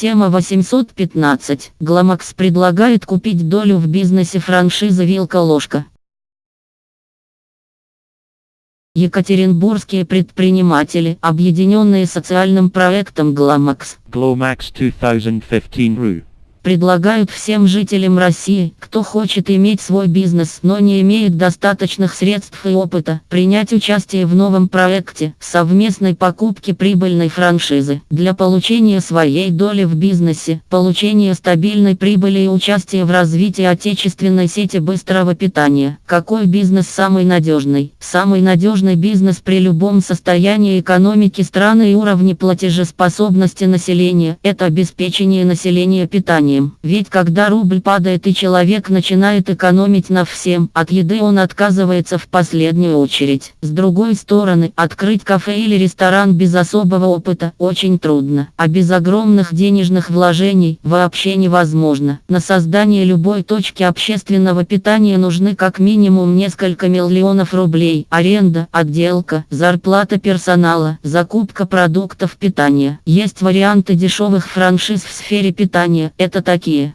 Тема 815. Гламакс предлагает купить долю в бизнесе франшизы «Вилка-ложка». Екатеринбургские предприниматели, объединенные социальным проектом «Гламакс». Glomax 2015 RU. Предлагают всем жителям России, кто хочет иметь свой бизнес, но не имеет достаточных средств и опыта, принять участие в новом проекте совместной покупки прибыльной франшизы для получения своей доли в бизнесе, получения стабильной прибыли и участия в развитии отечественной сети быстрого питания. Какой бизнес самый надежный? Самый надежный бизнес при любом состоянии экономики страны и уровне платежеспособности населения – это обеспечение населения питанием питанием. Ведь когда рубль падает и человек начинает экономить на всем, от еды он отказывается в последнюю очередь. С другой стороны, открыть кафе или ресторан без особого опыта очень трудно, а без огромных денежных вложений вообще невозможно. На создание любой точки общественного питания нужны как минимум несколько миллионов рублей, аренда, отделка, зарплата персонала, закупка продуктов питания. Есть варианты дешевых франшиз в сфере питания, это такие.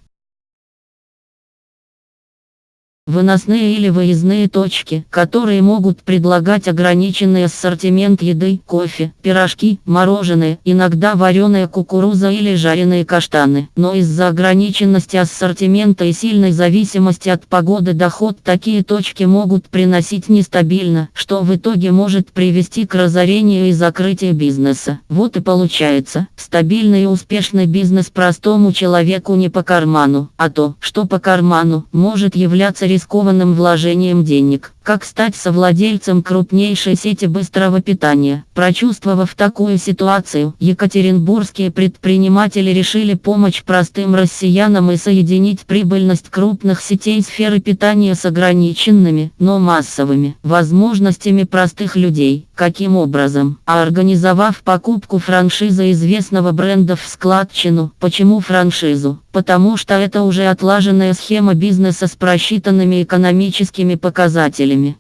Выносные или выездные точки, которые могут предлагать ограниченный ассортимент еды, кофе, пирожки, мороженое, иногда вареная кукуруза или жареные каштаны. Но из-за ограниченности ассортимента и сильной зависимости от погоды доход такие точки могут приносить нестабильно, что в итоге может привести к разорению и закрытию бизнеса. Вот и получается, стабильный и успешный бизнес простому человеку не по карману, а то, что по карману, может являться рискованным вложением денег. Как стать совладельцем крупнейшей сети быстрого питания? Прочувствовав такую ситуацию, екатеринбургские предприниматели решили помочь простым россиянам и соединить прибыльность крупных сетей сферы питания с ограниченными, но массовыми возможностями простых людей. Каким образом? А организовав покупку франшизы известного бренда в складчину. Почему франшизу? Потому что это уже отлаженная схема бизнеса с просчитанными экономическими показателями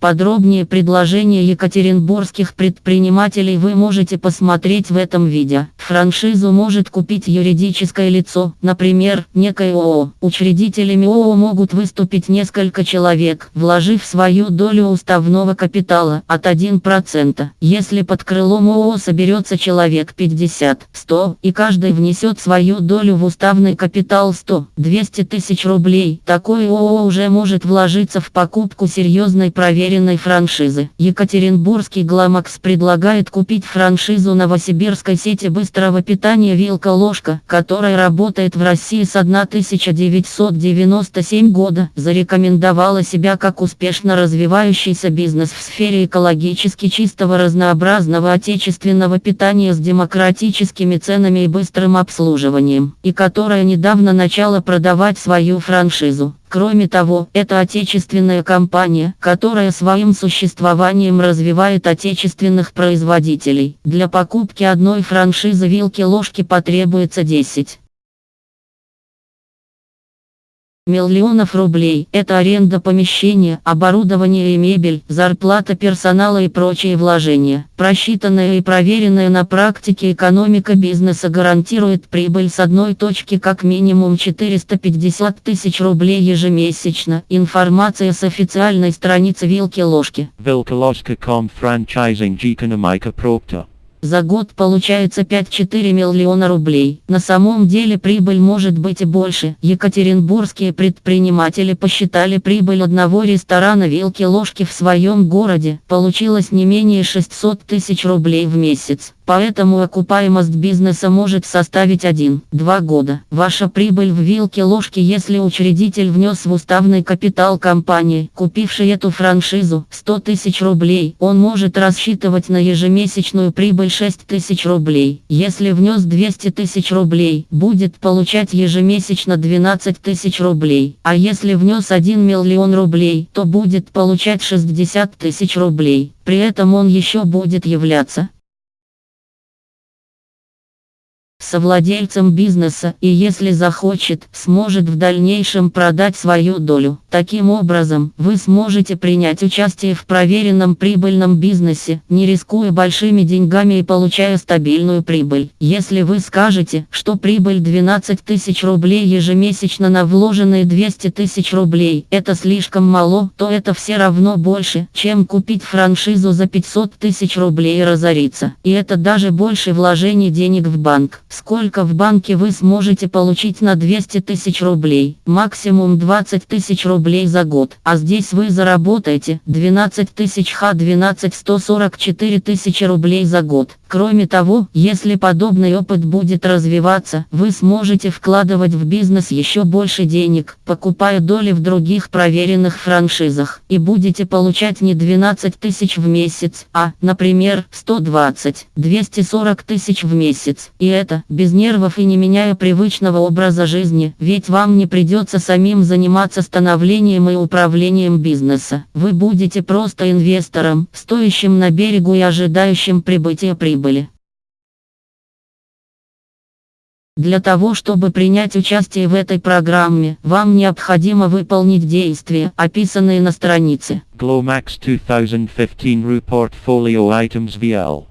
Подробнее предложения екатеринбургских предпринимателей вы можете посмотреть в этом видео. Франшизу может купить юридическое лицо, например, некое ООО. Учредителями ООО могут выступить несколько человек, вложив свою долю уставного капитала от 1%. Если под крылом ООО соберется человек 50, 100, и каждый внесет свою долю в уставный капитал 100-200 тысяч рублей, такое ООО уже может вложиться в покупку серьезной проверки проверенной франшизы. Екатеринбургский Гламакс предлагает купить франшизу новосибирской сети быстрого питания «Вилка-ложка», которая работает в России с 1997 года, зарекомендовала себя как успешно развивающийся бизнес в сфере экологически чистого разнообразного отечественного питания с демократическими ценами и быстрым обслуживанием, и которая недавно начала продавать свою франшизу. Кроме того, это отечественная компания, которая своим существованием развивает отечественных производителей. Для покупки одной франшизы вилки-ложки потребуется 10 миллионов рублей. Это аренда помещения, оборудование и мебель, зарплата персонала и прочие вложения. Просчитанная и проверенная на практике экономика бизнеса гарантирует прибыль с одной точки как минимум 450 тысяч рублей ежемесячно. Информация с официальной страницы Вилки-ложки. Вилка-ложка.com франчайзинг экономика Proctor. За год получается 5-4 миллиона рублей. На самом деле прибыль может быть и больше. Екатеринбургские предприниматели посчитали прибыль одного ресторана вилки-ложки в своем городе. Получилось не менее 600 тысяч рублей в месяц. Поэтому окупаемость бизнеса может составить 1-2 года. Ваша прибыль в вилке-ложке, если учредитель внес в уставный капитал компании, купивший эту франшизу, 100 тысяч рублей, он может рассчитывать на ежемесячную прибыль 6 тысяч рублей. Если внес 200 тысяч рублей, будет получать ежемесячно 12 тысяч рублей. А если внес 1 миллион рублей, то будет получать 60 тысяч рублей. При этом он еще будет являться совладельцем бизнеса и если захочет, сможет в дальнейшем продать свою долю. Таким образом, вы сможете принять участие в проверенном прибыльном бизнесе, не рискуя большими деньгами и получая стабильную прибыль. Если вы скажете, что прибыль 12 тысяч рублей ежемесячно на вложенные 200 тысяч рублей, это слишком мало, то это все равно больше, чем купить франшизу за 500 тысяч рублей и разориться. И это даже больше вложений денег в банк. Сколько в банке вы сможете получить на 200 тысяч рублей? Максимум 20 тысяч рублей за год. А здесь вы заработаете 12 тысяч х 12 144 тысячи рублей за год. Кроме того, если подобный опыт будет развиваться, вы сможете вкладывать в бизнес еще больше денег, покупая доли в других проверенных франшизах, и будете получать не 12 тысяч в месяц, а, например, 120, 240 тысяч в месяц. И это, без нервов и не меняя привычного образа жизни, ведь вам не придется самим заниматься становлением и управлением бизнеса. Вы будете просто инвестором, стоящим на берегу и ожидающим прибытия прибыли. Для того, чтобы принять участие в этой программе, вам необходимо выполнить действия, описанные на странице. Glomax 2015 RU Portfolio Items VL